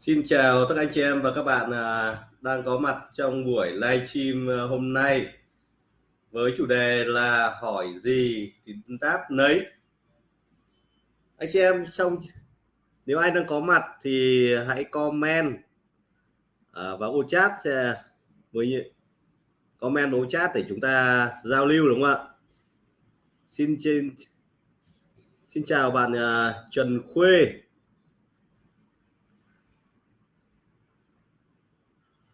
Xin chào tất cả anh chị em và các bạn à, đang có mặt trong buổi livestream à, hôm nay với chủ đề là hỏi gì thì đáp nấy. Anh chị em xong nếu ai đang có mặt thì hãy comment à, vào ô chat với comment ô chat để chúng ta giao lưu, đúng không ạ? Xin xin xin chào bạn Trần Khuê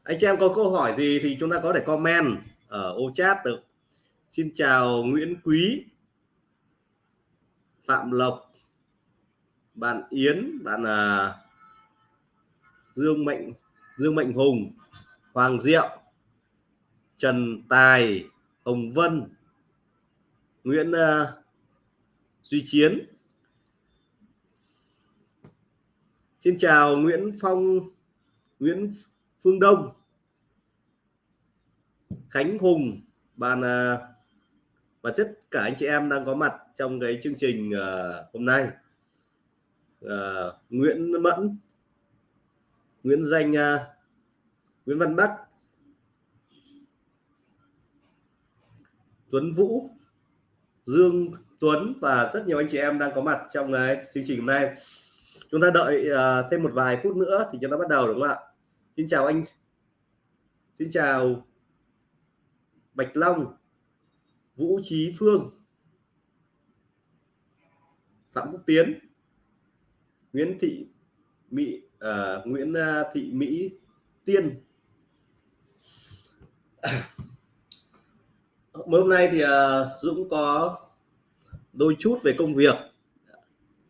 anh chị em có câu hỏi gì thì chúng ta có thể comment ở ô chat được. Xin chào Nguyễn Quý Phạm Lộc bạn Yến bạn là Dương Mạnh Dương Mạnh Hùng Hoàng Diệu Trần Tài Hồng Vân Nguyễn uh, Duy Chiến. Xin chào Nguyễn Phong Nguyễn Phương Đông Khánh Hùng bạn à, và tất cả anh chị em đang có mặt trong cái chương trình à, hôm nay. Uh, Nguyễn Mẫn Nguyễn Danh uh, Nguyễn Văn Bắc Tuấn Vũ Dương Tuấn và rất nhiều anh chị em đang có mặt trong cái chương trình hôm nay. Chúng ta đợi uh, thêm một vài phút nữa thì chúng ta bắt đầu đúng không ạ? Xin chào anh. Xin chào Bạch Long Vũ Trí Phương Phạm Quốc Tiến Nguyễn Thị Mỹ uh, Nguyễn ờ, Thị Mỹ Tiên. Hôm nay thì uh, Dũng có đôi chút về công việc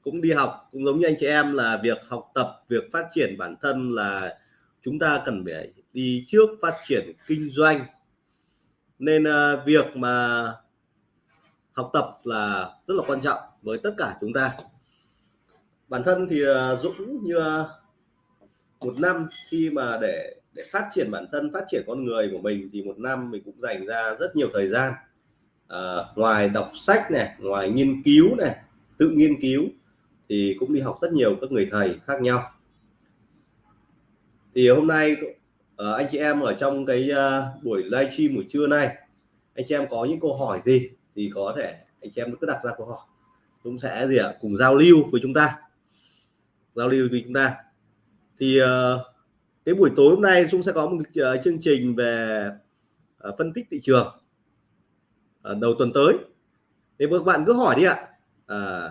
cũng đi học cũng giống như anh chị em là việc học tập việc phát triển bản thân là chúng ta cần phải đi trước phát triển kinh doanh. Nên uh, việc mà học tập là rất là quan trọng với tất cả chúng ta. Bản thân thì uh, Dũng như uh, một năm khi mà để để phát triển bản thân phát triển con người của mình thì một năm mình cũng dành ra rất nhiều thời gian. À, ngoài đọc sách này ngoài nghiên cứu này tự nghiên cứu thì cũng đi học rất nhiều các người thầy khác nhau thì hôm nay uh, anh chị em ở trong cái uh, buổi livestream buổi trưa nay anh chị em có những câu hỏi gì thì có thể anh chị em cứ đặt ra câu hỏi. Cũng sẽ gì ạ? Cùng giao lưu với chúng ta. Giao lưu với chúng ta. Thì uh, cái buổi tối hôm nay chúng sẽ có một uh, chương trình về uh, phân tích thị trường uh, đầu tuần tới. Thì các bạn cứ hỏi đi ạ. À,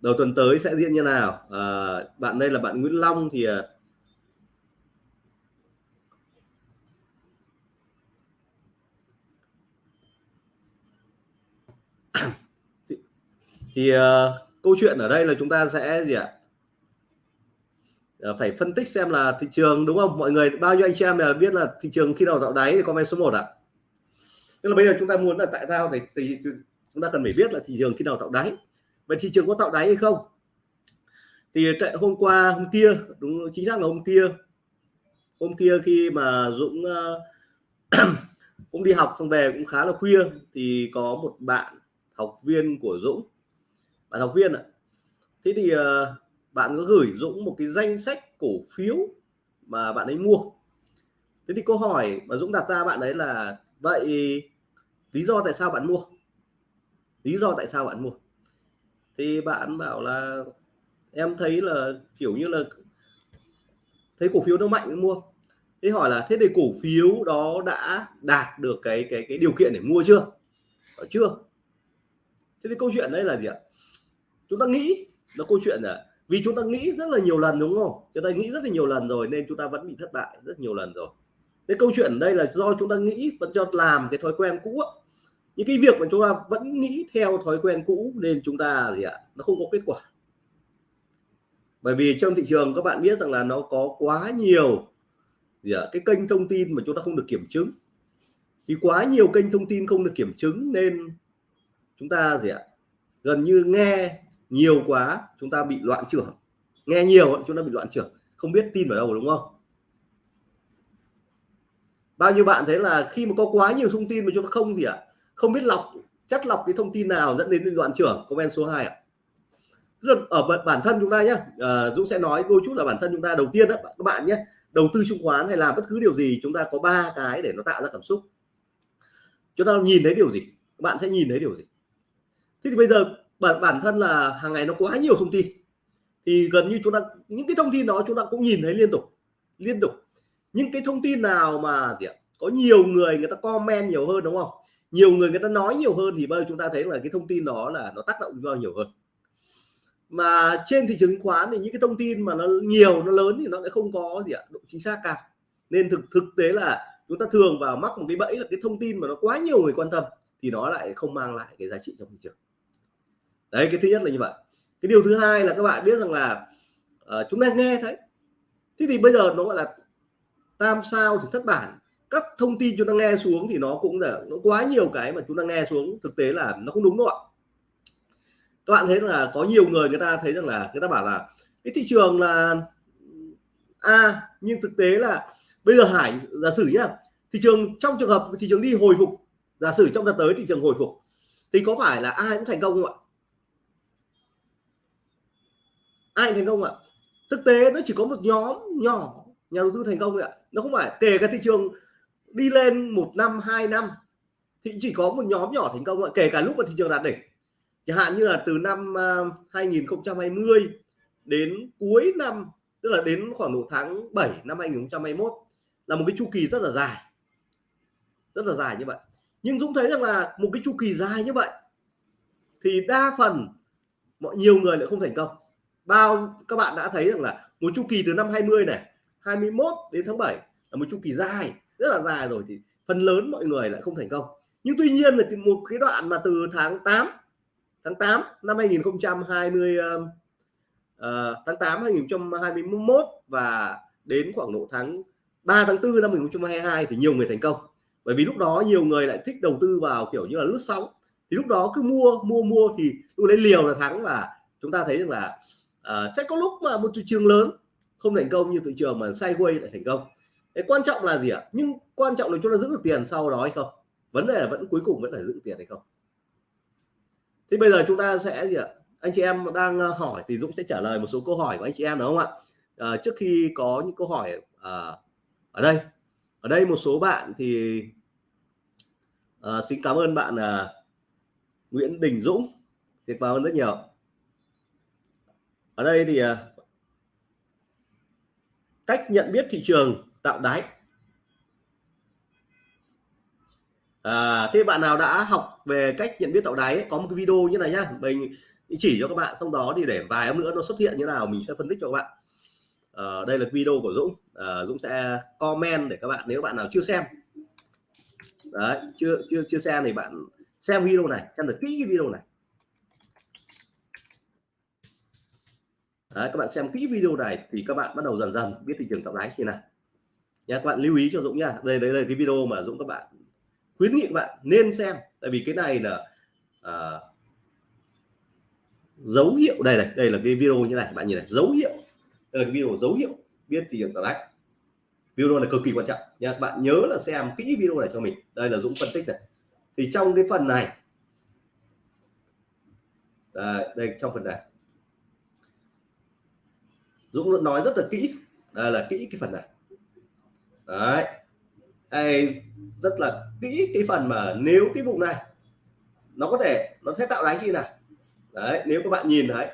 đầu tuần tới sẽ diễn như nào? À, bạn đây là bạn Nguyễn Long thì uh, thì uh, câu chuyện ở đây là chúng ta sẽ gì ạ? Uh, phải phân tích xem là thị trường đúng không? Mọi người bao nhiêu anh chị em là biết là thị trường khi nào tạo đáy thì comment số 1 ạ? À? tức là bây giờ chúng ta muốn là tại sao thì, thì chúng ta cần phải biết là thị trường khi nào tạo đáy. Vậy thị trường có tạo đáy hay không? Thì tại hôm qua hôm kia đúng chính xác là hôm kia. Hôm kia khi mà Dũng uh, cũng đi học xong về cũng khá là khuya thì có một bạn học viên của Dũng bạn học viên ạ. Thế thì ờ, bạn có gửi Dũng một cái danh sách cổ phiếu mà bạn ấy mua? Thế thì câu hỏi mà Dũng đặt ra bạn đấy là, vậy lý do tại sao bạn mua? Lý do tại sao bạn mua? Thì bạn bảo là, em thấy là kiểu như là thấy cổ phiếu nó mạnh mua. Thế hỏi là, thế thì cổ phiếu đó đã đạt được cái cái cái điều kiện để mua chưa? Ở chưa? Thế thì câu chuyện đấy là gì ạ? Chúng ta nghĩ nó câu chuyện là vì chúng ta nghĩ rất là nhiều lần, đúng không? Chúng ta nghĩ rất là nhiều lần rồi nên chúng ta vẫn bị thất bại rất nhiều lần rồi. Cái câu chuyện đây là do chúng ta nghĩ vẫn cho làm cái thói quen cũ những cái việc mà chúng ta vẫn nghĩ theo thói quen cũ nên chúng ta gì ạ? Nó không có kết quả. Bởi vì trong thị trường các bạn biết rằng là nó có quá nhiều gì ạ? Cái kênh thông tin mà chúng ta không được kiểm chứng. Vì quá nhiều kênh thông tin không được kiểm chứng nên chúng ta gì ạ? Gần như nghe nhiều quá chúng ta bị loạn trưởng. Nghe nhiều chúng ta bị loạn trưởng. Không biết tin vào đâu đúng không? Bao nhiêu bạn thấy là khi mà có quá nhiều thông tin mà chúng ta không gì ạ? Không biết lọc chất lọc cái thông tin nào dẫn đến loạn trưởng? Comment số 2 ạ. Ở bản thân chúng ta nhé à, ờ, Dũng sẽ nói đôi chút là bản thân chúng ta đầu tiên đó các bạn nhé. Đầu tư chứng khoán hay làm bất cứ điều gì chúng ta có ba cái để nó tạo ra cảm xúc. Chúng ta nhìn thấy điều gì? Các bạn sẽ nhìn thấy điều gì? Thế thì bây giờ bản bản thân là hàng ngày nó quá nhiều thông tin. Thì gần như chúng ta, những cái thông tin đó chúng ta cũng nhìn thấy liên tục liên tục. Những cái thông tin nào mà có nhiều người người ta comment nhiều hơn, đúng không? Nhiều người người ta nói nhiều hơn thì bây giờ chúng ta thấy là cái thông tin đó là nó tác động vào nhiều hơn. Mà trên thị trường chứng khoán thì những cái thông tin mà nó nhiều, nó lớn thì nó lại không có, gì ạ, độ chính xác cao. Nên thực thực tế là chúng ta thường vào mắc một cái bẫy là cái thông tin mà nó quá nhiều người quan tâm thì nó lại không mang lại cái giá trị trong thị trường đấy cái thứ nhất là như vậy. Cái điều thứ hai là các bạn biết rằng là uh, chúng ta nghe thấy. Thế thì bây giờ nó gọi là tam sao thì thất bản. Các thông tin chúng ta nghe xuống thì nó cũng là nó quá nhiều cái mà chúng ta nghe xuống thực tế là nó không đúng đâu ạ. Các bạn thấy là có nhiều người người ta thấy rằng là người ta bảo là cái thị trường là a nhưng thực tế là bây giờ hải giả sử nhá thị trường trong trường hợp thị trường đi hồi phục giả sử trong đợt tới thị trường hồi phục thì có phải là ai cũng thành công không ạ? Ai thành công ạ? Thực tế nó chỉ có một nhóm nhỏ, nhà đầu tư thành công thôi ạ. Nó không phải, kể cả thị trường đi lên một năm, hai năm, thì chỉ có một nhóm nhỏ thành công ạ. Kể cả lúc mà thị trường đạt đỉnh. Chẳng hạn như là từ năm à, 2020 đến cuối năm, tức là đến khoảng độ tháng 7 năm 2021 là một cái chu kỳ rất là dài. Rất là dài như vậy. Nhưng Dũng thấy rằng là một cái chu kỳ dài như vậy, thì đa phần mọi, nhiều người lại không thành công bao các bạn đã thấy rằng là một chu kỳ từ năm 20 này 21 đến tháng 7 là một chu kỳ dài rất là dài rồi thì phần lớn mọi người lại không thành công. Nhưng tuy nhiên là một cái đoạn mà từ tháng 8 tháng 8 năm 2020 uh, um, ờ, tháng 8 2021 và đến khoảng độ tháng 3 tháng 4 năm 2022 thì nhiều người thành công. Bởi vì lúc đó nhiều người lại thích đầu tư vào kiểu như là lướt sóng. Thì lúc đó cứ mua mua mua thì tôi lấy liều là thắng và chúng ta thấy rằng là à, sẽ có lúc mà một thị trường lớn không thành công như thị trường mà sideways lại thành công. Cái quan trọng là gì ạ? Nhưng quan trọng là chúng ta giữ được tiền sau đó hay không? Vấn đề là vẫn cuối cùng vẫn phải giữ tiền hay không? Thì bây giờ chúng ta sẽ gì ạ? Anh chị em đang ờ, hỏi thì Dũng sẽ trả lời một số câu hỏi của anh chị em đúng không ạ? À, trước khi có những câu hỏi à, ở đây. Ở đây một số bạn thì à, xin cảm ơn bạn à, Nguyễn Đình Dũng. Xin cảm ơn rất nhiều ở đây thì à, cách nhận biết thị trường tạo đáy à, thế bạn nào đã học về cách nhận biết tạo đáy có một cái video như này nhá. Mình chỉ cho các bạn trong đó thì để vài hôm nữa nó xuất hiện như nào mình sẽ phân tích cho các bạn. À, đây là video của Dũng. À, Dũng sẽ comment để các bạn nếu bạn nào chưa xem. Đấy chưa chưa chưa xem thì bạn xem video này xem được kỹ cái video này. Đấy, các bạn xem kỹ video này thì các bạn bắt đầu dần dần biết thị trường tạo đáy như nào. Nha các bạn lưu ý cho Dũng nha đây đây là cái video mà Dũng các bạn khuyến nghị các bạn nên xem. Tại vì cái này là à, dấu hiệu. Đây này đây là cái video như này bạn nhìn này dấu hiệu. Đây là cái video dấu hiệu biết thị trường tạo đáy video này cực kỳ quan trọng. Nha các bạn nhớ là xem kỹ video này cho mình. Đây là Dũng phân tích này. Thì trong cái phần này đây, đây trong phần này. Dũng nói rất là kỹ. Đây là kỹ cái phần này. Đấy. Đây rất là kỹ cái phần mà nếu cái vùng này nó có thể nó sẽ tạo đáy khi nào? Đấy nếu các bạn nhìn thấy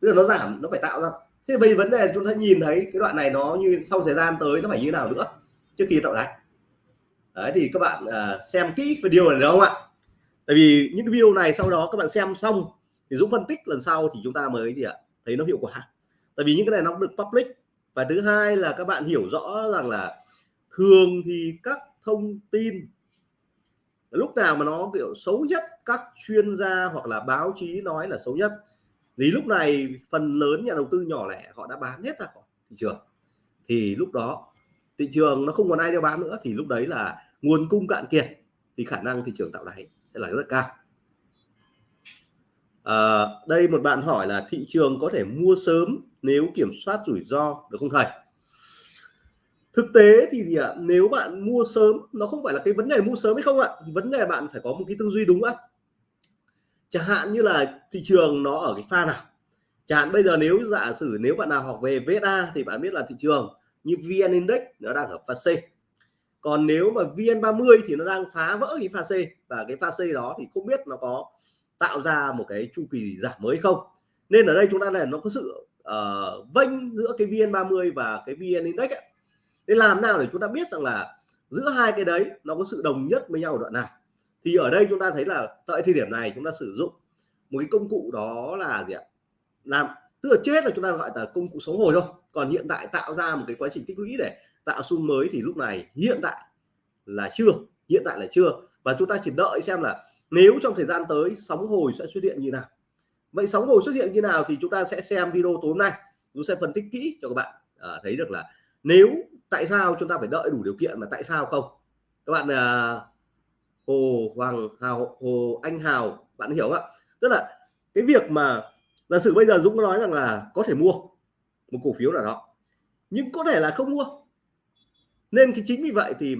tức là nó giảm nó phải tạo ra. Thế bây vấn đề chúng ta nhìn thấy cái đoạn này nó như sau thời gian tới nó phải như nào nữa trước khi tạo đáy đấy thì các bạn à, xem kỹ video này được không ạ? Tại vì những cái video này sau đó các bạn xem xong thì Dũng phân tích lần sau thì chúng ta mới gì ạ? Thấy nó hiệu quả tại vì những cái này nó được public. Và thứ hai là các bạn hiểu rõ rằng là thường thì các thông tin lúc nào mà nó kiểu xấu nhất các chuyên gia hoặc là báo chí nói là xấu nhất. Thì lúc này phần lớn nhà đầu tư nhỏ lẻ họ đã bán hết ra khỏi thị trường. Thì lúc đó thị trường nó không còn ai đeo bán nữa thì lúc đấy là nguồn cung cạn kiệt thì khả năng thị trường tạo đáy sẽ là rất cao. À, đây một bạn hỏi là thị trường có thể mua sớm nếu kiểm soát rủi ro được không thầy? Thực tế thì gì ạ? Nếu bạn mua sớm, nó không phải là cái vấn đề mua sớm hay không ạ? Vấn đề bạn phải có một cái tư duy đúng ạ. Chẳng hạn như là thị trường nó ở cái pha nào? Chẳng bây giờ nếu giả sử nếu bạn nào học về VSA thì bạn biết là thị trường như VN Index nó đang ở pha C. Còn nếu mà VN30 thì nó đang phá vỡ cái pha C và cái pha C đó thì không biết nó có tạo ra một cái chu kỳ giảm mới không? Nên ở đây chúng ta là nó có sự uh, vênh giữa cái VN30 và cái VN Index ấy. để làm nào để chúng ta biết rằng là giữa hai cái đấy nó có sự đồng nhất với nhau ở đoạn nào. Thì ở đây chúng ta thấy là tại thời điểm này chúng ta sử dụng một cái công cụ đó là gì ạ? Làm tức là chết là chúng ta gọi là công cụ sống hồi thôi. Còn hiện tại tạo ra một cái quá trình tích lũy để tạo xu mới thì lúc này hiện tại là chưa hiện tại là chưa. Và chúng ta chỉ đợi xem là nếu trong thời gian tới sóng hồi sẽ xuất hiện như nào vậy sóng hồi xuất hiện như nào thì chúng ta sẽ xem video tối hôm nay. Chúng sẽ phân tích kỹ cho các bạn à, thấy được là nếu tại sao chúng ta phải đợi đủ điều kiện mà tại sao không? Các bạn à, Hồ Hoàng Hào Hồ Anh Hào bạn hiểu không ạ? Tức là cái việc mà giả sử bây giờ Dũng nói rằng là có thể mua một cổ phiếu nào đó nhưng có thể là không mua. Nên cái chính vì vậy thì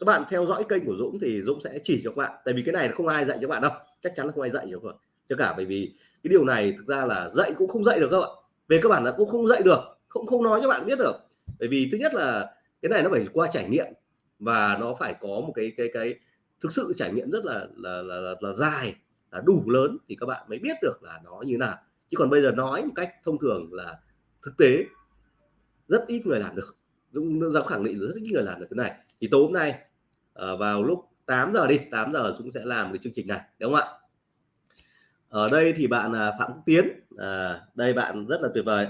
các bạn theo dõi kênh của Dũng thì Dũng sẽ chỉ cho các bạn tại vì cái này không ai dạy cho bạn đâu chắc chắn là không ai dạy cho các bạn cho cả bởi vì cái điều này thực ra là dạy cũng không dạy được các bạn về các bạn là cũng không dạy được không không nói cho bạn biết được. Bởi vì thứ nhất là cái này nó phải qua trải nghiệm và nó phải có một cái cái cái thực sự trải nghiệm rất là là là, là, là dài là đủ lớn thì các bạn mới biết được là nó như nào. Chứ còn bây giờ nói một cách thông thường là thực tế rất ít người làm được. Dũng dám khẳng định rất ít người làm được cái này. Thì tối hôm nay ờ, vào lúc 8 giờ đi 8 giờ chúng sẽ làm cái chương trình này đúng không ạ? Ở đây thì bạn à, Phạm Quốc Tiến à, đây bạn rất là tuyệt vời.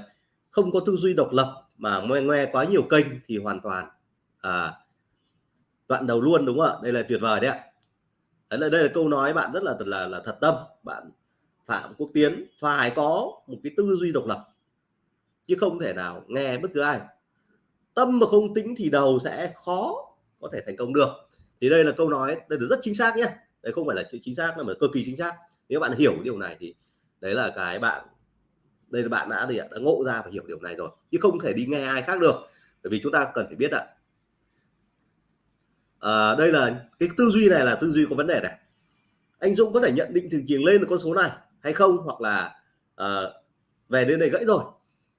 Không có tư duy độc lập mà ngoe ngoe quá nhiều kênh thì hoàn toàn à, đoạn đầu luôn đúng không ạ? Đây là tuyệt vời đấy ạ. Đấy là đây là câu nói bạn rất là là là thật tâm. Bạn Phạm Quốc Tiến phải có một cái tư duy độc lập chứ không thể nào nghe bất cứ ai. Tâm mà không tính thì đầu sẽ khó có thể thành công được. Thì đây là câu nói đây là rất chính xác nhé. Đây không phải là chính xác mà cực kỳ chính xác nếu bạn hiểu điều này thì đấy là cái bạn đây là bạn đã gì đã ngộ ra và hiểu điều này rồi chứ không thể đi nghe ai khác được. Bởi vì chúng ta cần phải biết ạ. À, đây là cái tư duy này là tư duy có vấn đề này. Anh Dũng có thể nhận định thị trường lên được con số này hay không? Hoặc là à, về đến đây gãy rồi.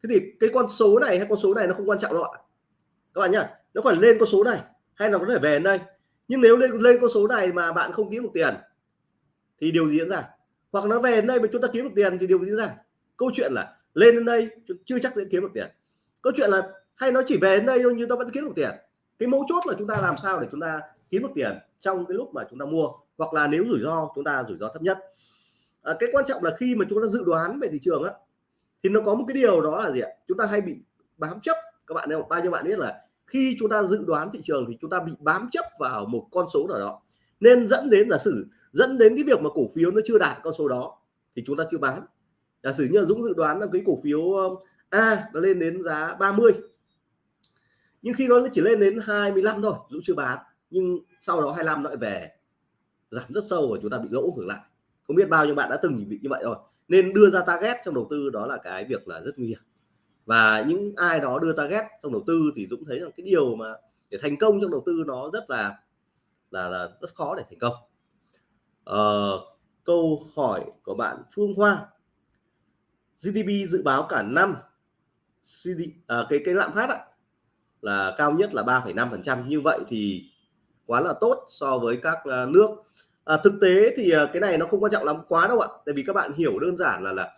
Thế thì cái con số này hay con số này nó không quan trọng đâu ạ. Các bạn nhá nó còn lên con số này hay là có thể về đến đây. Nhưng nếu lên lên con số này mà bạn không kiếm được tiền thì điều gì diễn ra? Hoặc nó về đến đây mà chúng ta kiếm được tiền thì điều gì ra? Câu chuyện là lên đến đây chưa chắc sẽ kiếm được tiền. Câu chuyện là hay nó chỉ về đến đây thôi nhưng nó vẫn kiếm được tiền. Cái mấu chốt là chúng ta làm sao để chúng ta kiếm được tiền trong cái lúc mà chúng ta mua? Hoặc là nếu rủi ro chúng ta rủi ro thấp nhất. À, cái quan trọng là khi mà chúng ta dự đoán về thị trường á thì nó có một cái điều đó là gì ạ? Chúng ta hay bị bám chấp. Các bạn đâu bao nhiêu bạn biết là khi chúng ta dự đoán thị trường thì chúng ta bị bám chấp vào một con số nào đó. Nên dẫn đến giả sử dẫn đến cái việc mà cổ phiếu nó chưa đạt con số đó thì chúng ta chưa bán. Giả sử như Dũng dự đoán là cái cổ phiếu um, A nó lên đến giá 30 nhưng khi nó chỉ lên đến 25 thôi, Dũng chưa bán, nhưng sau đó 25 lại về, giảm rất sâu và chúng ta bị lỗ ngược lại. Không biết bao nhiêu bạn đã từng bị như vậy rồi. Nên đưa ra target trong đầu tư đó là cái việc là rất nguy hiểm. Và những ai đó đưa target trong đầu tư thì Dũng thấy rằng cái điều mà để thành công trong đầu tư nó rất là là là rất khó để thành công. Ờ, câu hỏi của bạn Phương Hoa. GDP dự báo cả năm CD, à, cái cái lạm phát ạ, là cao nhất là 3,5% như vậy thì quá là tốt so với các uh, nước. À, thực tế thì uh, cái này nó không quan trọng lắm quá đâu ạ. Tại vì các bạn hiểu đơn giản là là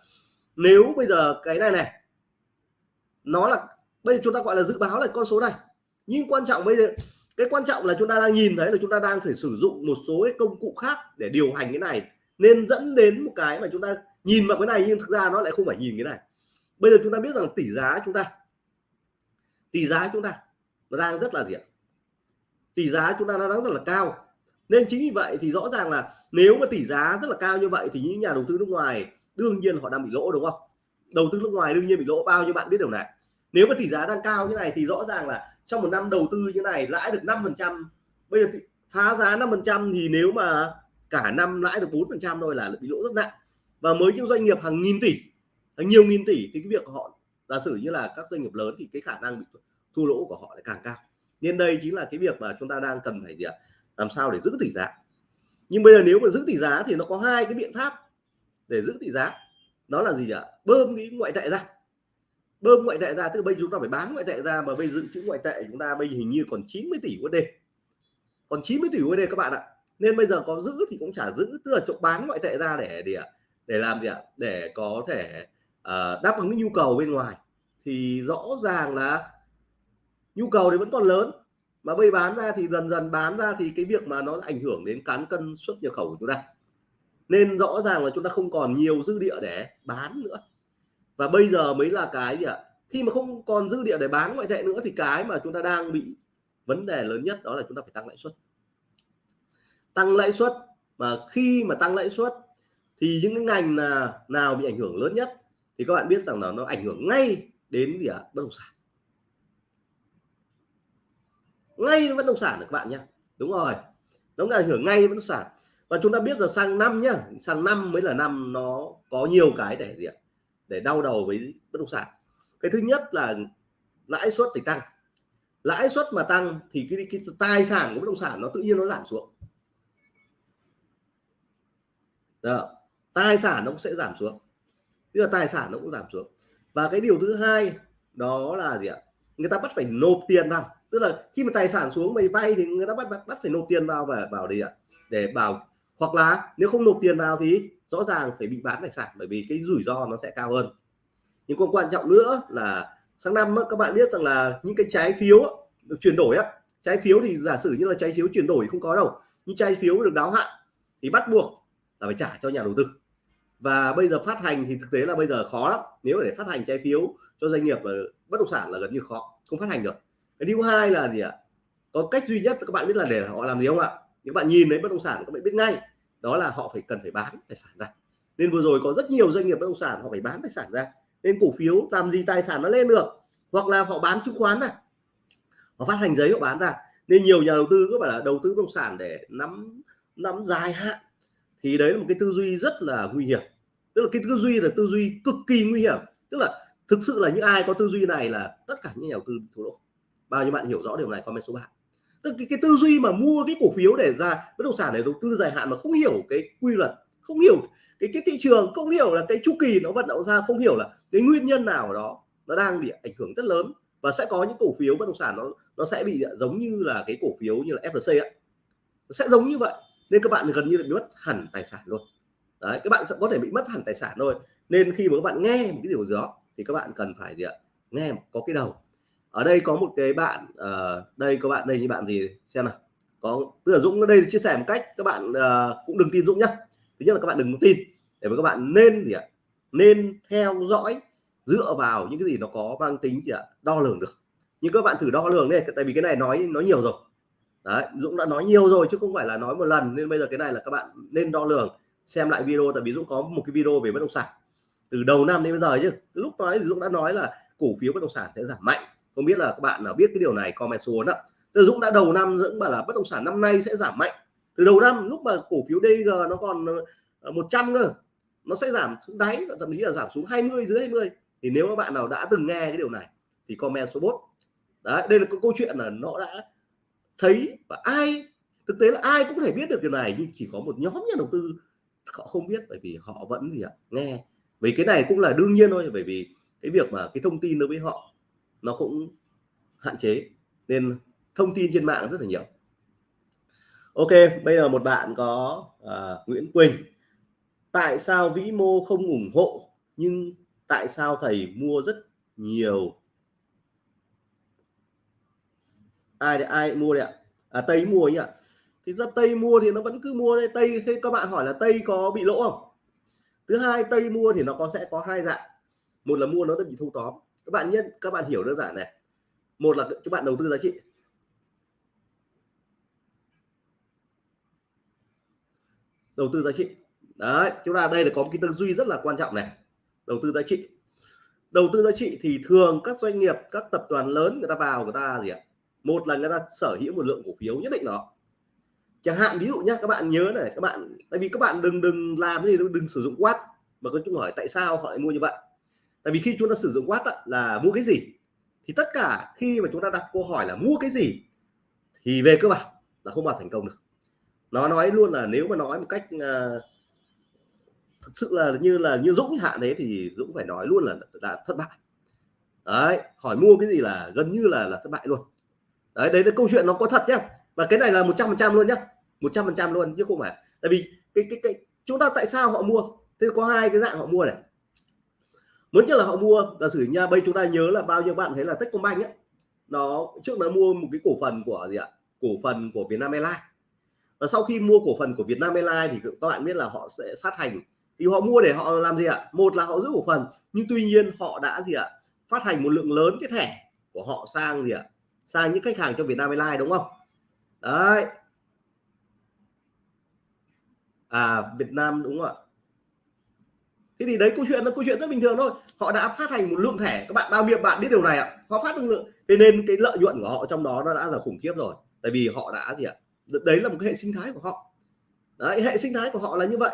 nếu bây giờ cái này này nó là bây giờ chúng ta gọi là dự báo là con số này. Nhưng quan trọng bây giờ cái quan trọng là chúng ta đang nhìn thấy là chúng ta đang phải sử dụng một số cái công cụ khác để điều hành cái này. Nên dẫn đến một cái mà chúng ta nhìn vào cái này nhưng thực ra nó lại không phải nhìn cái này. Bây giờ chúng ta biết rằng tỷ giá chúng ta. Tỷ giá chúng ta nó đang rất là gì ạ? Tỷ giá chúng ta nó đang rất là cao. Nên chính vì vậy thì rõ ràng là nếu mà tỷ giá rất là cao như vậy thì những nhà đầu tư nước ngoài đương nhiên họ đang bị lỗ, đúng không? Đầu tư nước ngoài đương nhiên bị lỗ, bao nhiêu bạn biết điều này? Nếu mà tỷ giá đang cao như này thì rõ ràng là trong một năm đầu tư như này, lãi được 5 phần trăm. Bây giờ thì phá giá 5 phần trăm thì nếu mà cả năm lãi được 4 phần trăm thôi là bị lỗ rất nặng. Và mới những doanh nghiệp hàng nghìn tỷ, hàng nhiều nghìn tỷ thì cái việc của họ, giả sử như là các doanh nghiệp lớn thì cái khả năng bị thua lỗ của họ lại càng cao. Nên đây chính là cái việc mà chúng ta đang cần phải gì ạ? Làm sao để giữ tỷ giá. Nhưng bây giờ nếu mà giữ tỷ giá thì nó có hai cái biện pháp để giữ tỷ giá. Đó là gì ạ bơm cái ngoại tệ ra bơm ngoại tệ ra tức là bây chúng ta phải bán ngoại tệ ra mà bây dự trữ ngoại tệ chúng ta bây hình như còn 90 tỷ USD còn 90 tỷ USD các bạn ạ. Nên bây giờ có giữ thì cũng chả giữ tức là chỗ bán ngoại tệ ra để để để làm gì ạ? Để có thể uh, đáp ứng cái nhu cầu bên ngoài. Thì rõ ràng là nhu cầu thì vẫn còn lớn. Mà bây bán ra thì dần dần bán ra thì cái việc mà nó ảnh hưởng đến cán cân xuất nhập khẩu của chúng ta. Nên rõ ràng là chúng ta không còn nhiều dư địa để bán nữa và bây giờ mới là cái gì ạ? Khi mà không còn dư địa để bán ngoại tệ nữa thì cái mà chúng ta đang bị vấn đề lớn nhất đó là chúng ta phải tăng lãi suất. Tăng lãi suất mà khi mà tăng lãi suất thì những cái ngành là nào bị ảnh hưởng lớn nhất thì các bạn biết rằng là nó ảnh hưởng ngay đến gì ạ? Bất động sản. Ngay đến bất động sản được các bạn nhé. Đúng rồi. Nó ảnh hưởng ngay bất động sản. Và chúng ta biết là sang năm nhá. Sang năm mới là năm nó có nhiều cái để gì ạ? Để đau đầu với bất động sản. Cái thứ nhất là lãi suất thì tăng. Lãi suất mà tăng thì cái, cái tài sản của bất động sản nó tự nhiên nó giảm xuống. Đó. tài sản nó cũng sẽ giảm xuống. Tức là tài sản nó cũng giảm xuống. Và cái điều thứ hai đó là gì ạ? Người ta bắt phải nộp tiền vào. Tức là khi mà tài sản xuống mày vay thì người ta bắt bắt, bắt phải nộp tiền vào và vào đi ạ? Để bảo hoặc là nếu không nộp tiền vào thì rõ ràng phải bị bán tài sản bởi vì cái rủi ro nó sẽ cao hơn. Nhưng còn quan trọng nữa là sang năm các bạn biết rằng là những cái trái phiếu được chuyển đổi á. Trái phiếu thì giả sử như là trái phiếu chuyển đổi không có đâu, nhưng trái phiếu được đáo hạn thì bắt buộc là phải trả cho nhà đầu tư. Và bây giờ phát hành thì thực tế là bây giờ khó lắm. Nếu để phát hành trái phiếu cho doanh nghiệp là bất động sản là gần như khó, không phát hành được. Cái thứ hai là gì ạ? Có cách duy nhất, các bạn biết là để họ làm gì không ạ? Nếu bạn nhìn thấy bất động sản, các bạn biết ngay đó là họ phải cần phải bán tài sản ra. Nên vừa rồi có rất nhiều doanh nghiệp bất động sản họ phải bán tài sản ra. Nên cổ phiếu làm gì tài sản nó lên được, hoặc là họ bán chứng khoán này họ phát hành giấy họ bán ra. Nên nhiều nhà đầu tư có phải là đầu tư bất động sản để nắm nắm dài hạn, thì đấy là một cái tư duy rất là nguy hiểm. Tức là cái tư duy là tư duy cực kỳ nguy hiểm. Tức là thực sự là những ai có tư duy này là tất cả những nhà đầu tư thua lỗ. Bao nhiêu bạn hiểu rõ điều này, comment số 3 tức cái, cái tư duy mà mua cái cổ phiếu để ra bất động sản để đầu tư dài hạn mà không hiểu cái quy luật không hiểu cái cái thị trường không hiểu là cái chu kỳ nó vận động ra không hiểu là cái nguyên nhân nào đó nó đang bị ảnh hưởng rất lớn và sẽ có những cổ phiếu bất động sản nó nó sẽ bị giống như là cái cổ phiếu như là FLC ấy. Nó sẽ giống như vậy nên các bạn gần như là bị mất hẳn tài sản luôn. Đấy các bạn sẽ có thể bị mất hẳn tài sản thôi. Nên khi mà các bạn nghe một cái điều gì đó thì các bạn cần phải gì ạ? Nghe có cái đầu ở đây có một cái bạn uh, đây có bạn đây như bạn gì? Xem nào. Có tức là Dũng ở đây chia sẻ một cách các bạn uh, cũng đừng tin Dũng nhá. Thứ nhất là các bạn đừng tin để mà các bạn nên gì ạ? Nên theo dõi dựa vào những cái gì nó có mang tính gì ạ? Đo lường được. Nhưng các bạn thử đo lường đi tại vì cái này nói nói nhiều rồi. Đấy Dũng đã nói nhiều rồi chứ không phải là nói một lần. Nên bây giờ cái này là các bạn nên đo lường xem lại video tại vì Dũng có một cái video về bất động sản. Từ đầu năm đến bây giờ chứ. Từ lúc nói thì Dũng đã nói là cổ phiếu bất động sản sẽ giảm mạnh không biết là các bạn nào biết cái điều này, comment xuống ạ. Từ Dũng đã đầu năm Dũng bảo là bất động sản năm nay sẽ giảm mạnh. Từ đầu năm, lúc mà cổ phiếu DG nó còn ờ, 100 cơ, nó sẽ giảm xuống đáy, thậm chí là giảm xuống 20 dưới 20 thì nếu các bạn nào đã từng nghe cái điều này thì comment số 4 đấy, đây là cái câu chuyện là nó đã thấy và ai, thực tế là ai cũng thể biết được điều này, nhưng chỉ có một nhóm nhà đầu tư họ không biết, bởi vì họ vẫn gì ạ, nghe. Vì cái này cũng là đương nhiên thôi, bởi vì cái việc mà cái thông tin đối với họ nó cũng hạn chế nên thông tin trên mạng rất là nhiều. Ok bây giờ một bạn có uh, Nguyễn Quỳnh. Tại sao vĩ mô không ủng hộ nhưng tại sao thầy mua rất nhiều? Ai để ai mua đấy ạ? À, tây mua nhỉ thì ra tây mua thì nó vẫn cứ mua đây. Tây thế các bạn hỏi là tây có bị lỗ không? Thứ hai tây mua thì nó có sẽ có hai dạng. Một là mua nó đã bị thu tóm các bạn nhân các bạn hiểu đơn giản này. Một là các bạn đầu tư giá trị. Đầu tư giá trị. Đấy chúng ta đây là có một cái tư duy rất là quan trọng này. Đầu tư giá trị. Đầu tư giá trị thì thường các doanh nghiệp các tập đoàn lớn người ta vào người ta gì ạ? Một là người ta sở hữu một lượng cổ phiếu nhất định đó chẳng hạn ví dụ nhé các bạn nhớ này các bạn tại vì các bạn đừng đừng làm gì đừng, đừng sử dụng quát. Mà có chúng hỏi tại sao họ lại mua như vậy? Tại vì khi chúng ta sử dụng quát là mua cái gì? Thì tất cả khi mà chúng ta đặt câu hỏi là mua cái gì thì về cơ bản là không bao thành công được. Nó nói luôn là nếu mà nói một cách ờ, uh, thực sự là như là như Dũng hạn thế thì Dũng phải nói luôn là đã thất bại. Đấy hỏi mua cái gì là gần như là là thất bại luôn. Đấy đấy là câu chuyện nó có thật nhá. Và cái này là một trăm phần trăm luôn nhá. Một trăm phần trăm luôn chứ không phải. Tại vì cái cái cái chúng ta tại sao họ mua? Thế có hai cái dạng họ mua này lớn nhất là họ mua. Giả sử nha bây chúng ta nhớ là bao nhiêu bạn thấy là Techcombank ấy, nó trước nó mua một cái cổ phần của gì ạ? Cổ phần của Vietnam Airlines. Và sau khi mua cổ phần của Vietnam Airlines thì các bạn biết là họ sẽ phát hành. Thì họ mua để họ làm gì ạ? Một là họ giữ cổ phần, nhưng tuy nhiên họ đã gì ạ? Phát hành một lượng lớn cái thẻ của họ sang gì ạ? Sang những khách hàng cho Vietnam Airlines, đúng không? Đấy. À Việt Nam, đúng không ạ? Thế thì đấy câu chuyện nó câu chuyện rất bình thường thôi. Họ đã phát hành một lượng thẻ. Các bạn bao nhiêu bạn biết điều này ạ. Họ phát lượng. Thế nên cái lợi nhuận của họ trong đó nó đã là khủng khiếp rồi. Tại vì họ đã gì ạ? Đấy là một cái hệ sinh thái của họ. Đấy, hệ sinh thái của họ là như vậy.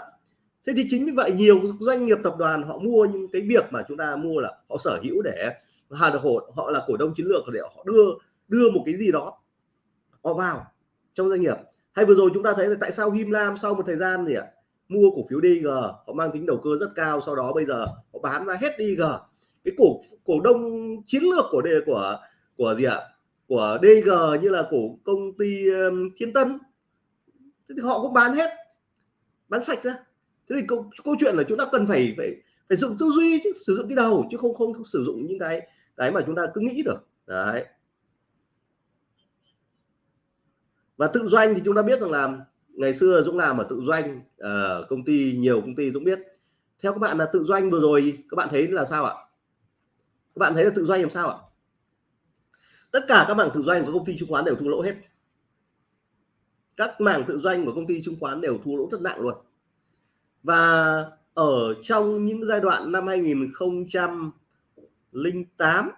Thế thì chính vì vậy nhiều doanh nghiệp tập đoàn họ mua những cái việc mà chúng ta mua là họ sở hữu để hà được hộ họ là cổ đông chiến lược để họ đưa đưa một cái gì đó họ vào trong doanh nghiệp. Hay vừa rồi chúng ta thấy là tại sao Him Lam sau một thời gian gì ạ? Mua cổ phiếu DG họ mang tính đầu cơ rất cao sau đó bây giờ họ bán ra hết DG cái cổ cổ đông chiến lược của đề của của gì ạ? Của DG như là cổ công ty um, Thiên Tân. Thì họ cũng bán hết bán sạch ra. Thế thì câu, câu chuyện là chúng ta cần phải phải phải dùng tư duy chứ sử dụng cái đầu chứ không không, không sử dụng những cái cái mà chúng ta cứ nghĩ được. Đấy. Và tự doanh thì chúng ta biết rằng là ngày xưa Dũng làm ở tự doanh uh, công ty nhiều công ty Dũng biết. Theo các bạn là tự doanh vừa rồi các bạn thấy là sao ạ? Các bạn thấy là tự doanh làm sao ạ? Tất cả các mảng tự doanh của công ty chứng khoán đều thua lỗ hết. Các mảng tự doanh của công ty chứng khoán đều thua lỗ rất nặng luôn. Và ở trong những giai đoạn năm 2008